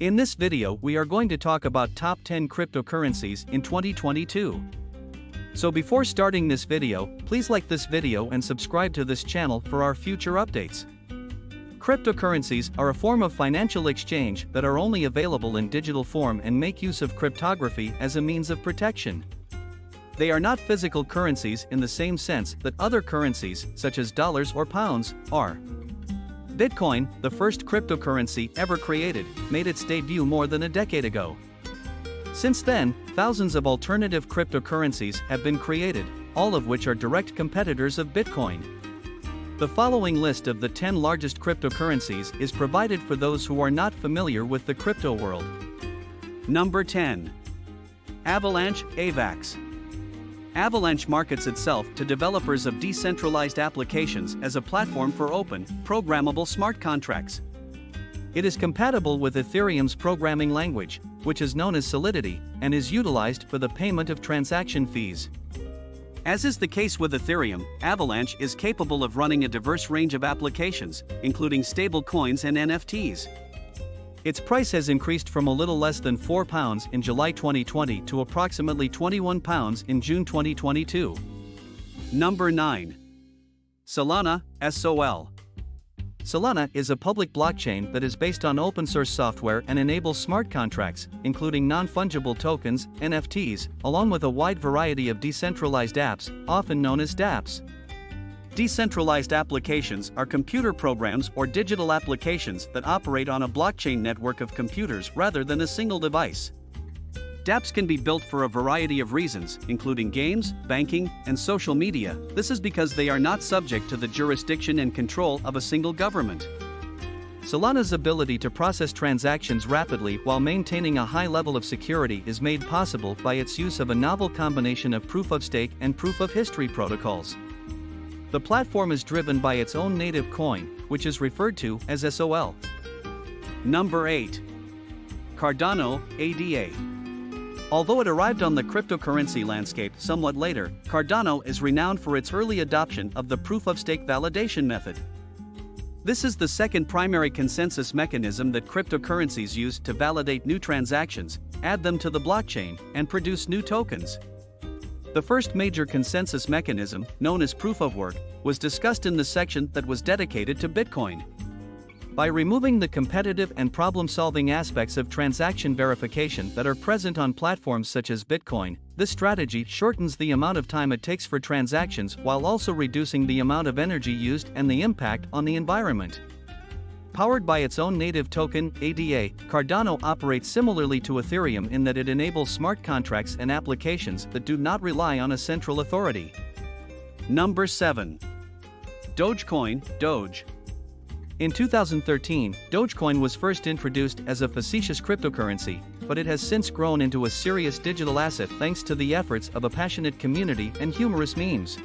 In this video we are going to talk about top 10 cryptocurrencies in 2022. So before starting this video, please like this video and subscribe to this channel for our future updates. Cryptocurrencies are a form of financial exchange that are only available in digital form and make use of cryptography as a means of protection. They are not physical currencies in the same sense that other currencies, such as dollars or pounds, are. Bitcoin, the first cryptocurrency ever created, made its debut more than a decade ago. Since then, thousands of alternative cryptocurrencies have been created, all of which are direct competitors of Bitcoin. The following list of the 10 largest cryptocurrencies is provided for those who are not familiar with the crypto world. Number 10. Avalanche AVAX. Avalanche markets itself to developers of decentralized applications as a platform for open, programmable smart contracts. It is compatible with Ethereum's programming language, which is known as Solidity, and is utilized for the payment of transaction fees. As is the case with Ethereum, Avalanche is capable of running a diverse range of applications, including stablecoins and NFTs. Its price has increased from a little less than £4 in July 2020 to approximately £21 in June 2022. Number 9. Solana, SOL. Solana is a public blockchain that is based on open source software and enables smart contracts, including non fungible tokens, NFTs, along with a wide variety of decentralized apps, often known as dApps. Decentralized applications are computer programs or digital applications that operate on a blockchain network of computers rather than a single device. dApps can be built for a variety of reasons, including games, banking, and social media. This is because they are not subject to the jurisdiction and control of a single government. Solana's ability to process transactions rapidly while maintaining a high level of security is made possible by its use of a novel combination of proof of stake and proof of history protocols. The platform is driven by its own native coin, which is referred to as SOL. Number 8. Cardano, ADA. Although it arrived on the cryptocurrency landscape somewhat later, Cardano is renowned for its early adoption of the proof of stake validation method. This is the second primary consensus mechanism that cryptocurrencies use to validate new transactions, add them to the blockchain, and produce new tokens. The first major consensus mechanism, known as proof of work, was discussed in the section that was dedicated to Bitcoin. By removing the competitive and problem solving aspects of transaction verification that are present on platforms such as Bitcoin, this strategy shortens the amount of time it takes for transactions while also reducing the amount of energy used and the impact on the environment. Powered by its own native token, ADA, Cardano operates similarly to Ethereum in that it enables smart contracts and applications that do not rely on a central authority. Number 7. Dogecoin, Doge. In 2013, Dogecoin was first introduced as a facetious cryptocurrency, but it has since grown into a serious digital asset thanks to the efforts of a passionate community and humorous memes.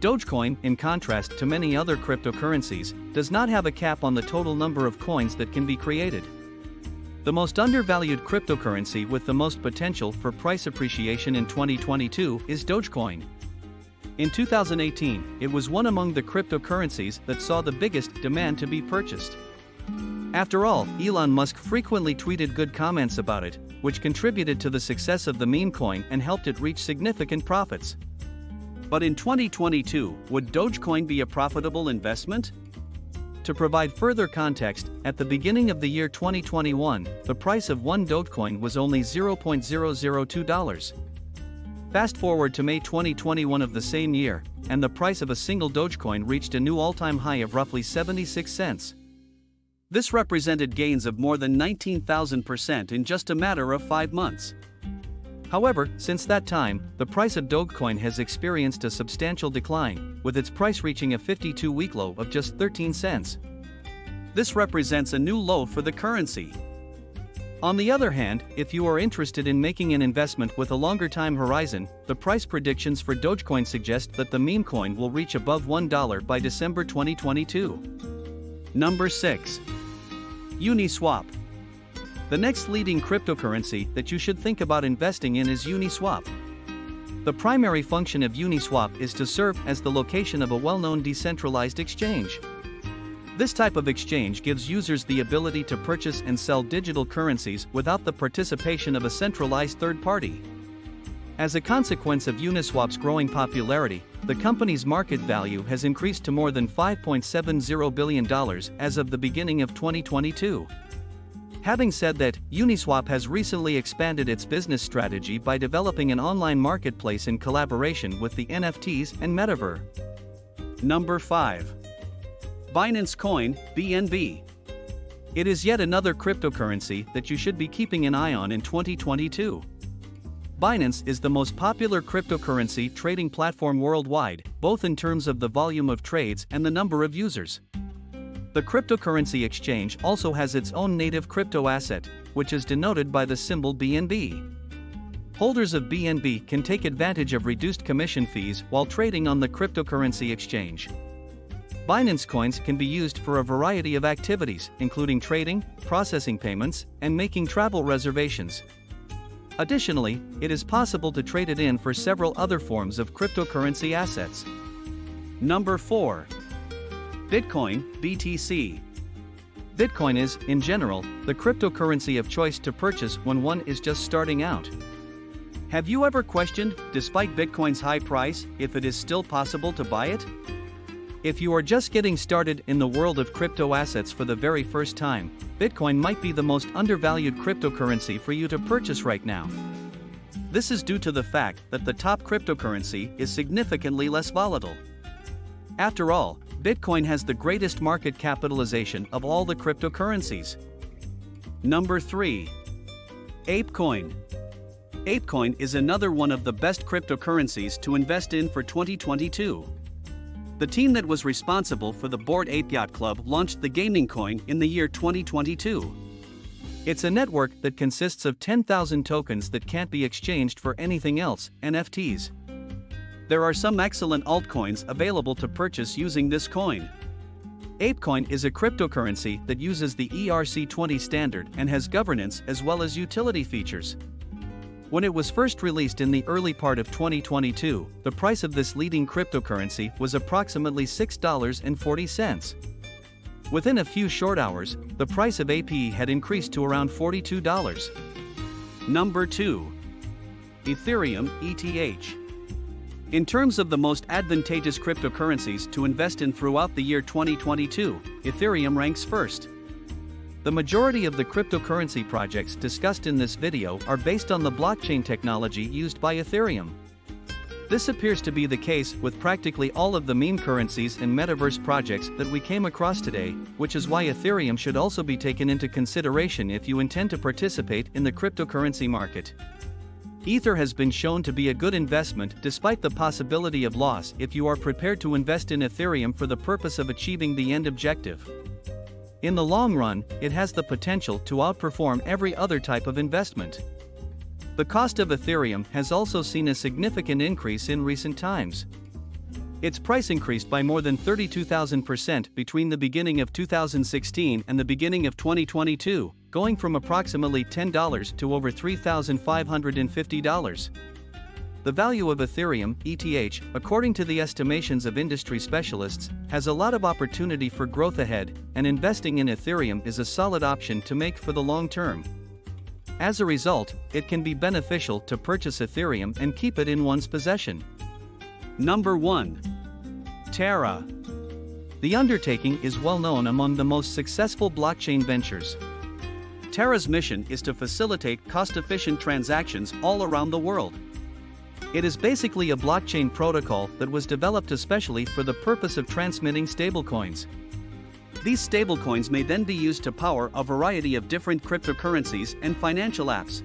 Dogecoin, in contrast to many other cryptocurrencies, does not have a cap on the total number of coins that can be created. The most undervalued cryptocurrency with the most potential for price appreciation in 2022 is Dogecoin. In 2018, it was one among the cryptocurrencies that saw the biggest demand to be purchased. After all, Elon Musk frequently tweeted good comments about it, which contributed to the success of the meme coin and helped it reach significant profits. But in 2022, would Dogecoin be a profitable investment? To provide further context, at the beginning of the year 2021, the price of one Dogecoin was only $0.002. Fast forward to May 2021 of the same year, and the price of a single Dogecoin reached a new all time high of roughly 76 cents. This represented gains of more than 19,000% in just a matter of five months. However, since that time, the price of Dogecoin has experienced a substantial decline, with its price reaching a 52 week low of just 13 cents. This represents a new low for the currency. On the other hand, if you are interested in making an investment with a longer time horizon, the price predictions for Dogecoin suggest that the meme coin will reach above $1 by December 2022. Number 6. Uniswap. The next leading cryptocurrency that you should think about investing in is Uniswap. The primary function of Uniswap is to serve as the location of a well known decentralized exchange. This type of exchange gives users the ability to purchase and sell digital currencies without the participation of a centralized third party. As a consequence of Uniswap's growing popularity, the company's market value has increased to more than $5.70 billion as of the beginning of 2022. Having said that, Uniswap has recently expanded its business strategy by developing an online marketplace in collaboration with the NFTs and Metaverse. Number 5. Binance Coin, BNB. It is yet another cryptocurrency that you should be keeping an eye on in 2022. Binance is the most popular cryptocurrency trading platform worldwide, both in terms of the volume of trades and the number of users. The cryptocurrency exchange also has its own native crypto asset, which is denoted by the symbol BNB. Holders of BNB can take advantage of reduced commission fees while trading on the cryptocurrency exchange. Binance coins can be used for a variety of activities, including trading, processing payments, and making travel reservations. Additionally, it is possible to trade it in for several other forms of cryptocurrency assets. Number 4. Bitcoin, BTC. Bitcoin is, in general, the cryptocurrency of choice to purchase when one is just starting out. Have you ever questioned, despite Bitcoin's high price, if it is still possible to buy it? If you are just getting started in the world of crypto assets for the very first time, Bitcoin might be the most undervalued cryptocurrency for you to purchase right now. This is due to the fact that the top cryptocurrency is significantly less volatile. After all, Bitcoin has the greatest market capitalization of all the cryptocurrencies. Number 3. ApeCoin. ApeCoin is another one of the best cryptocurrencies to invest in for 2022. The team that was responsible for the Bored Ape Yacht Club launched the gaming coin in the year 2022. It's a network that consists of 10,000 tokens that can't be exchanged for anything else, NFTs. There are some excellent altcoins available to purchase using this coin. ApeCoin is a cryptocurrency that uses the ERC20 standard and has governance as well as utility features. When it was first released in the early part of 2022, the price of this leading cryptocurrency was approximately $6.40. Within a few short hours, the price of APE had increased to around $42. Number 2. Ethereum ETH. In terms of the most advantageous cryptocurrencies to invest in throughout the year 2022, Ethereum ranks first. The majority of the cryptocurrency projects discussed in this video are based on the blockchain technology used by Ethereum. This appears to be the case with practically all of the meme currencies and metaverse projects that we came across today, which is why Ethereum should also be taken into consideration if you intend to participate in the cryptocurrency market. Ether has been shown to be a good investment despite the possibility of loss if you are prepared to invest in Ethereum for the purpose of achieving the end objective. In the long run, it has the potential to outperform every other type of investment. The cost of Ethereum has also seen a significant increase in recent times. Its price increased by more than 32,000% between the beginning of 2016 and the beginning of 2022, going from approximately $10 to over $3,550. The value of Ethereum, ETH, according to the estimations of industry specialists, has a lot of opportunity for growth ahead, and investing in Ethereum is a solid option to make for the long term. As a result, it can be beneficial to purchase Ethereum and keep it in one's possession. Number 1. Terra. The undertaking is well known among the most successful blockchain ventures. Terra's mission is to facilitate cost efficient transactions all around the world. It is basically a blockchain protocol that was developed especially for the purpose of transmitting stablecoins. These stablecoins may then be used to power a variety of different cryptocurrencies and financial apps.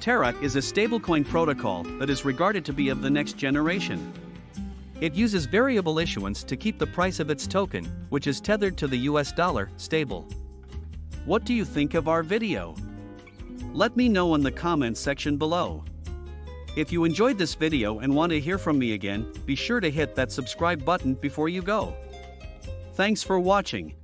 Terra is a stablecoin protocol that is regarded to be of the next generation. It uses variable issuance to keep the price of its token, which is tethered to the US dollar, stable. What do you think of our video? Let me know in the comments section below. If you enjoyed this video and want to hear from me again, be sure to hit that subscribe button before you go. Thanks for watching.